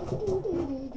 Ma adentro le sporche.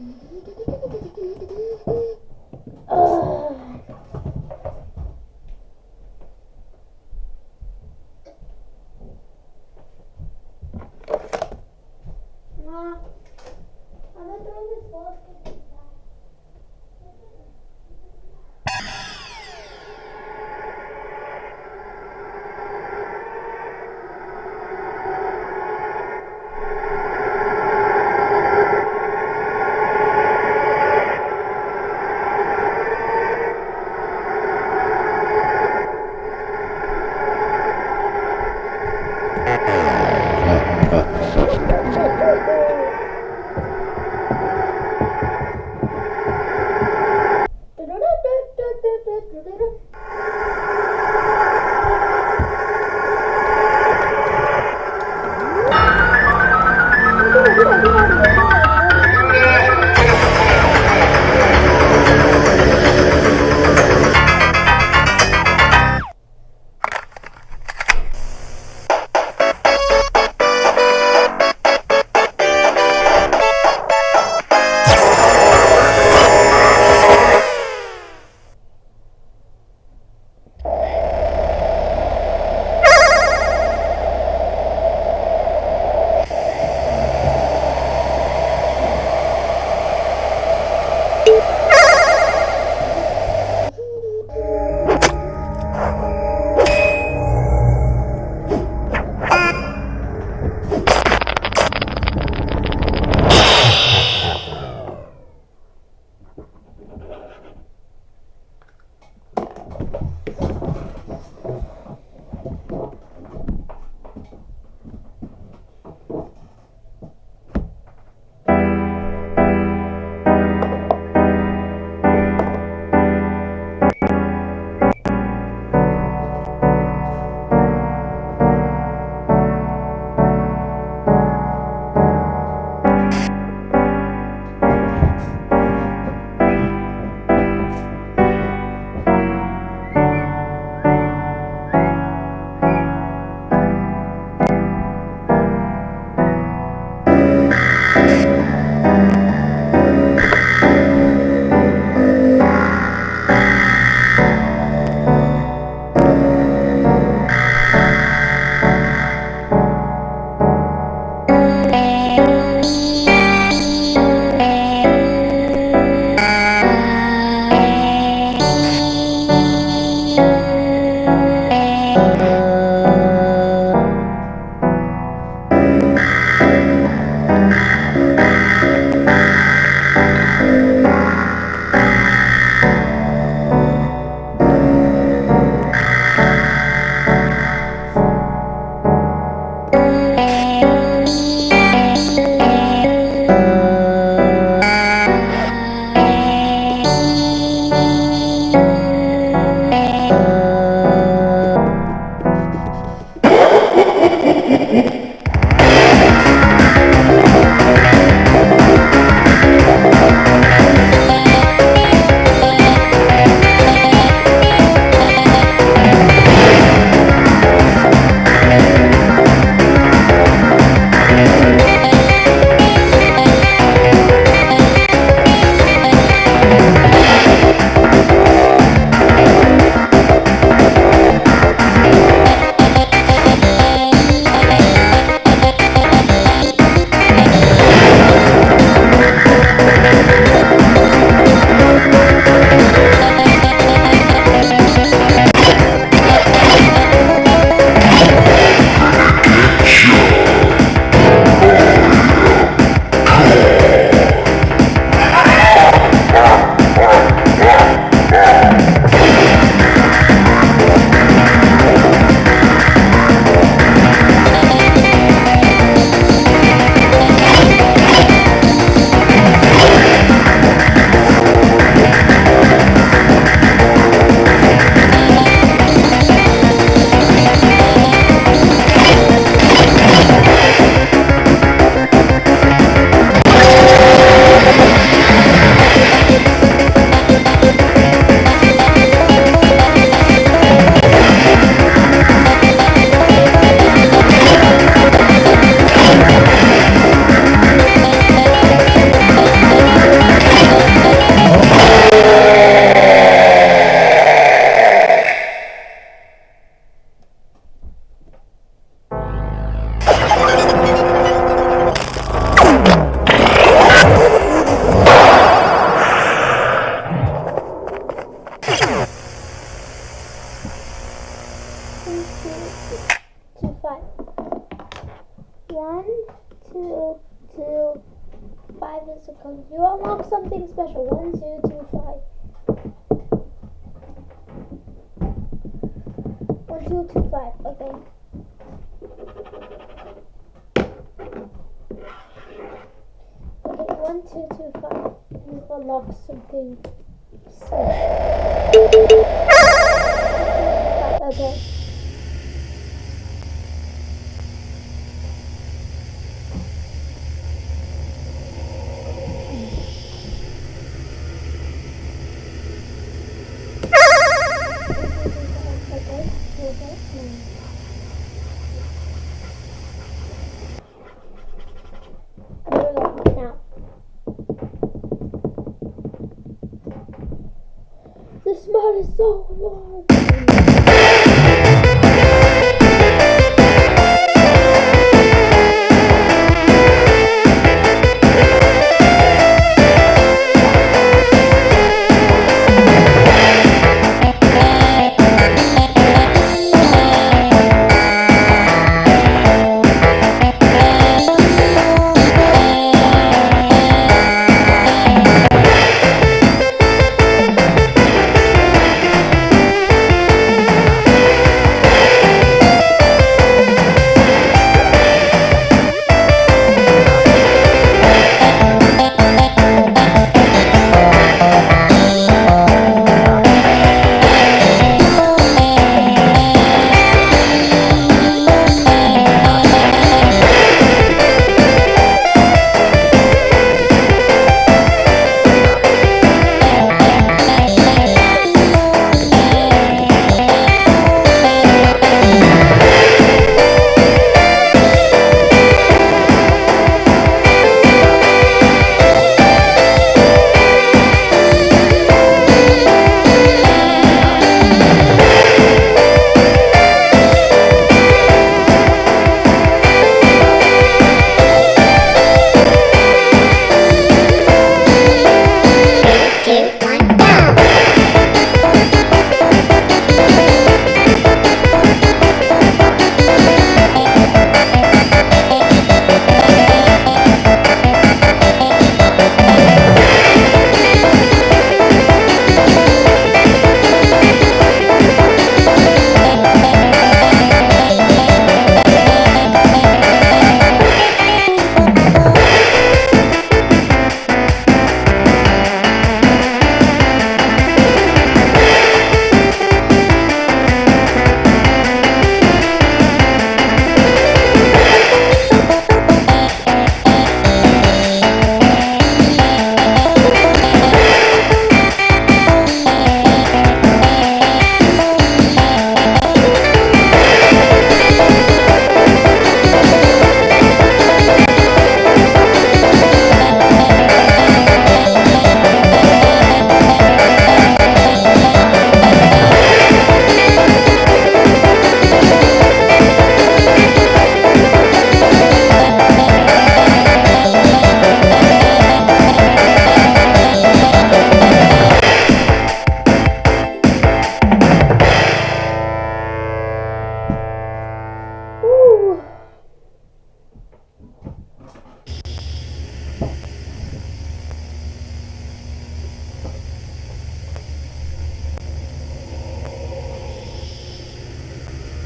Is so hard.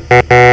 Mm-hmm.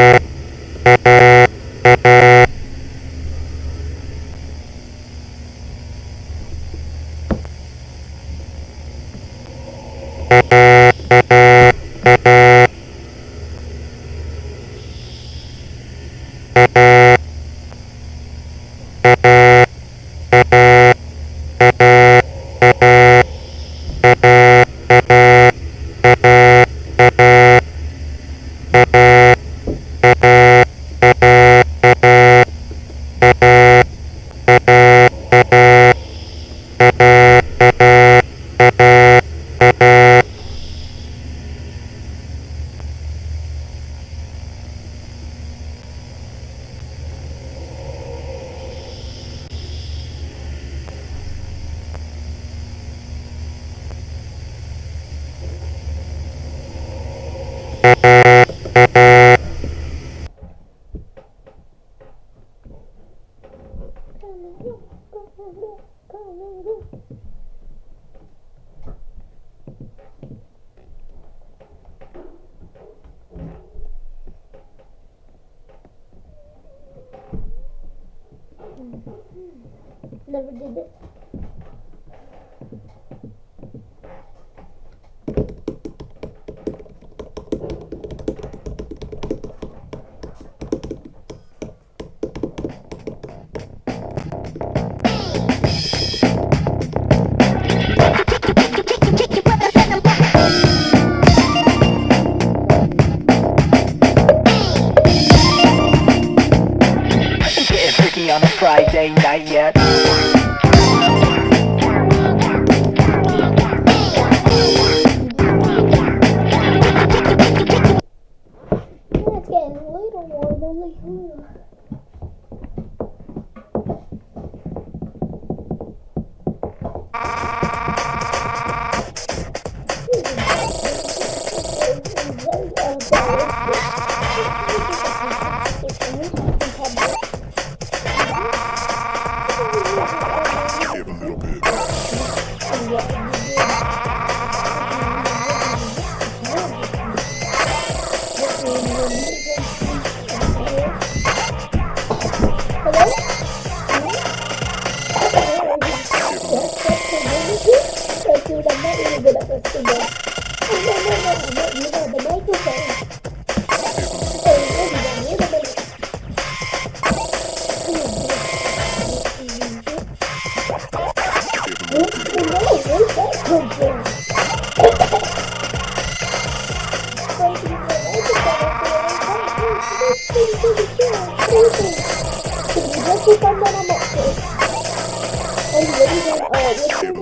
Let's do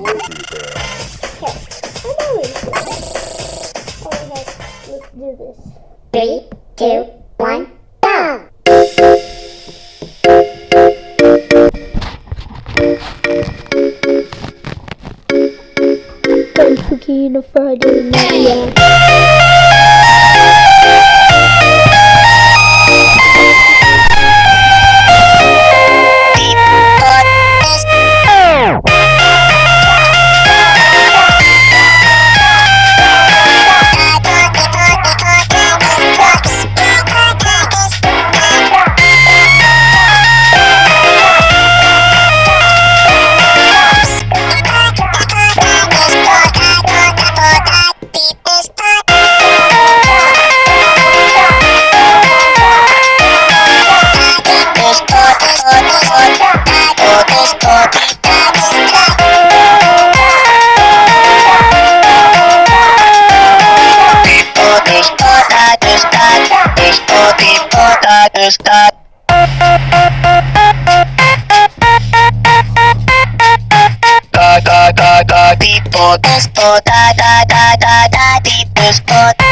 this. Three, two, stop. da, people, da da da da da, people.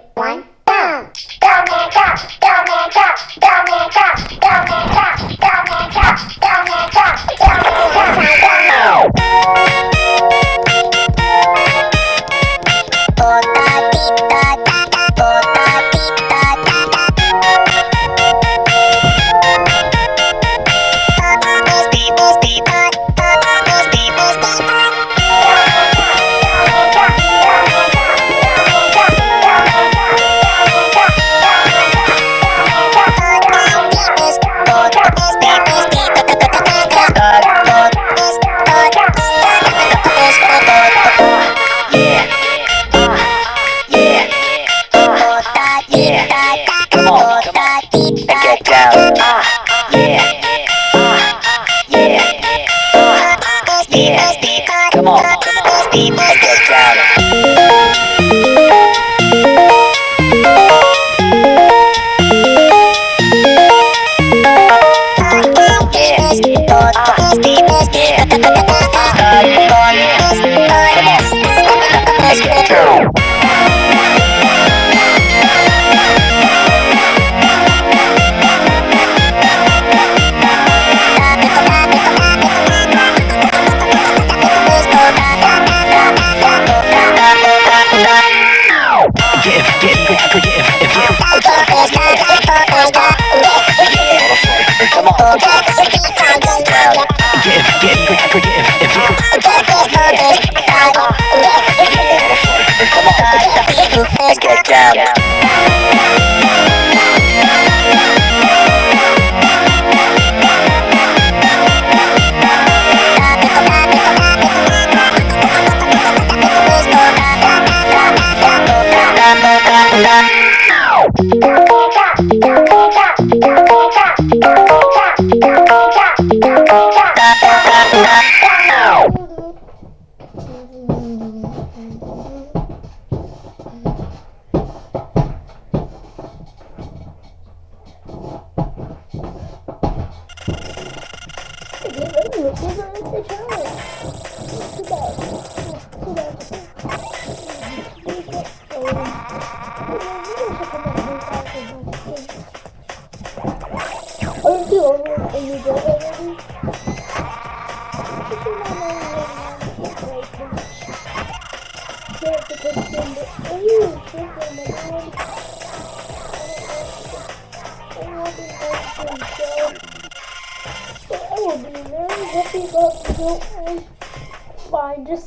Let's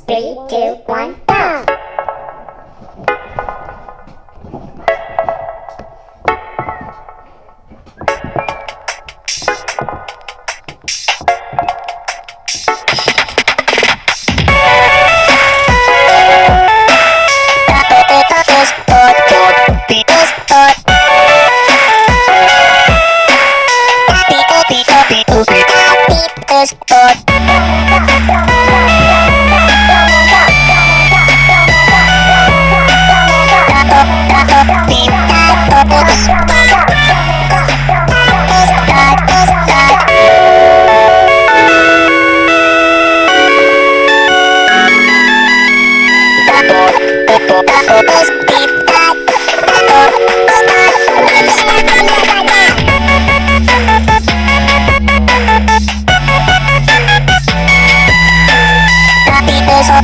Three, two, one, go!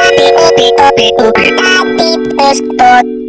Tapi, tapi, tapi, tapi, tapi, tapi,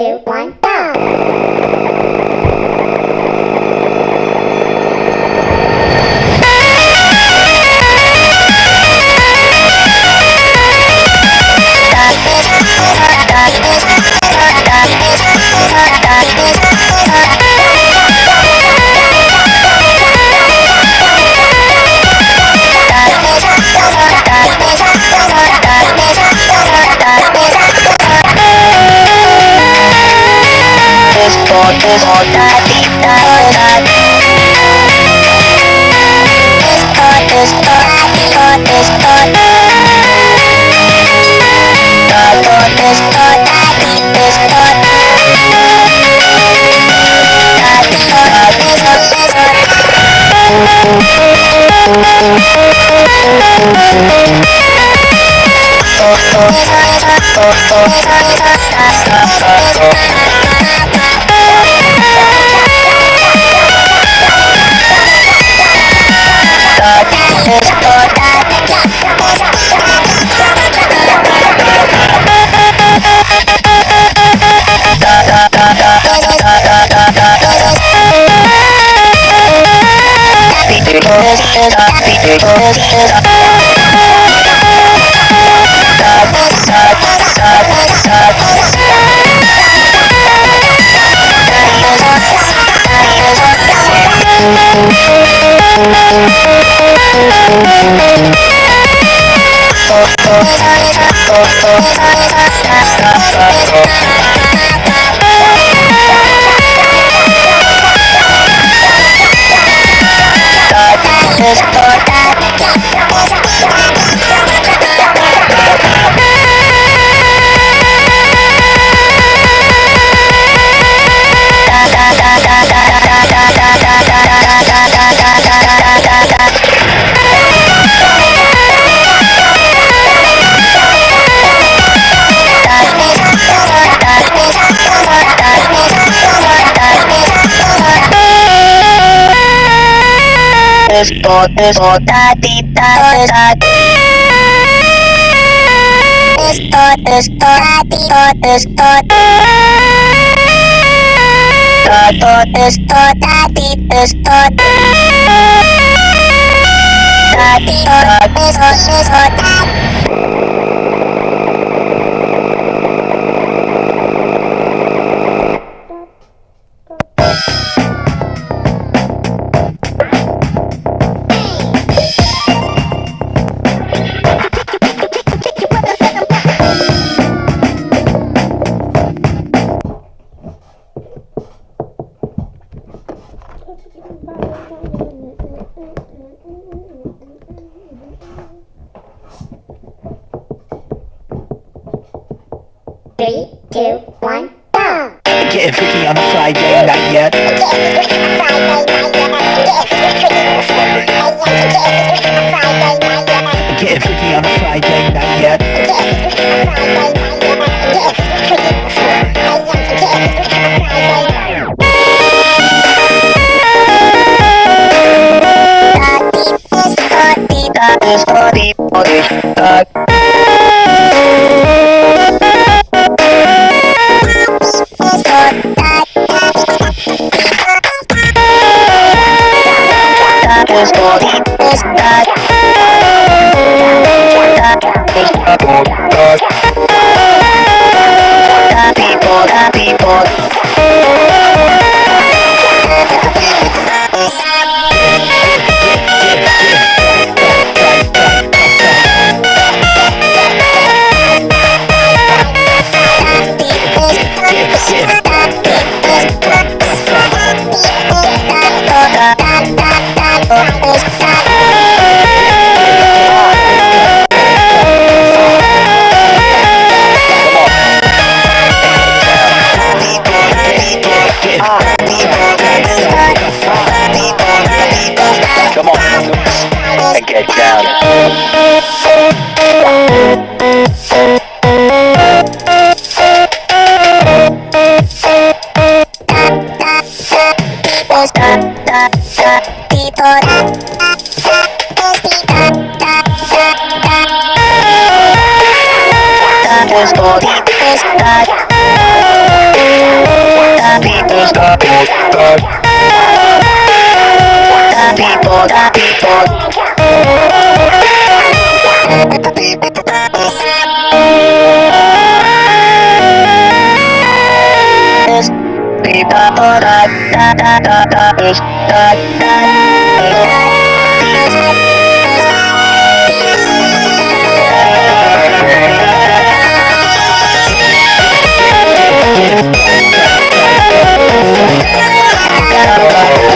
two, one, go! Take Espo, espo, tati, tati, tati. Esto, esto, tati, esto. Toto, esto, tati, esto. Tati, esto, esto, tati. Three, two, one, go! Getting freaky on a Friday night yet. Getting freaky on a Friday night yet. Getting freaky on a Friday night yet. da da da da da da da da da da Thank you.